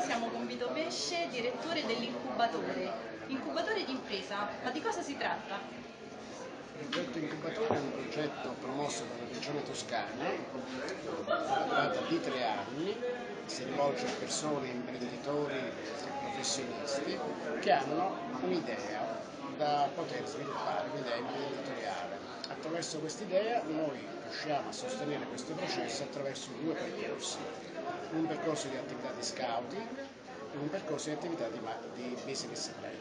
Siamo con Vito Pesce, direttore dell'incubatore. Incubatore di impresa, ma di cosa si tratta? Il progetto Incubatore è un progetto promosso dalla Regione Toscana, durata di tre anni, si rivolge a persone, imprenditori, professionisti che hanno un'idea da poter sviluppare, un'idea imprenditoriale. Attraverso quest'idea noi riusciamo a sostenere questo processo attraverso due percorsi, un percorso di attività di scouting e un percorso di attività di, di business plan.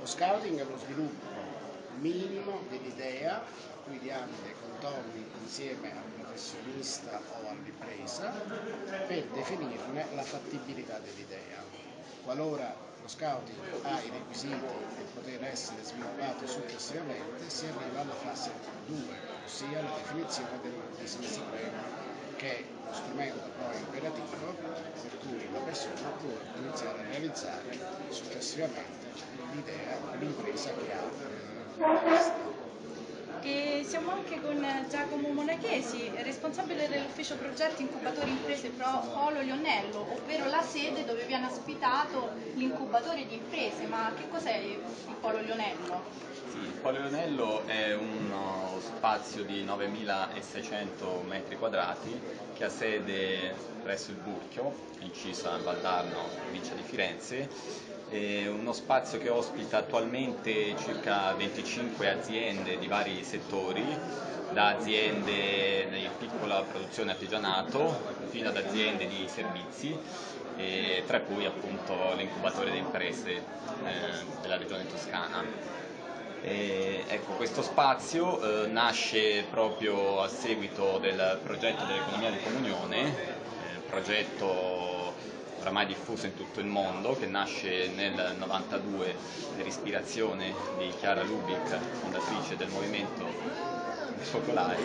Lo scouting è lo sviluppo minimo dell'idea, cui diamo dei contorni insieme al professionista o all'impresa per definirne la fattibilità dell'idea. Qualora lo scouting ha i requisiti per poter essere sviluppato successivamente, si arriva alla fase 2, ossia la definizione del business plan, che è lo strumento poi operativo per cui la persona può iniziare a realizzare successivamente l'idea, l'impresa che ha. e siamo anche con Giacomo Monachesi, responsabile dell'ufficio progetti incubatori imprese Pro Polo Lionello, ovvero la sede dove viene ospitato l'incubatore di imprese. Ma che cos'è il Polo Lionello? Sì, il Polo Lionello è uno spazio di 9.600 metri quadrati che ha sede presso il Burchio, inciso a Valdarno, provincia di Firenze è uno spazio che ospita attualmente circa 25 aziende di vari settori, da aziende di piccola produzione artigianato fino ad aziende di servizi, tra cui appunto l'incubatore di imprese eh, della regione toscana. E, ecco, questo spazio eh, nasce proprio a seguito del progetto dell'economia di comunione, eh, progetto oramai diffuso in tutto il mondo, che nasce nel 92 per ispirazione di Chiara Lubick, fondatrice del movimento Focolari.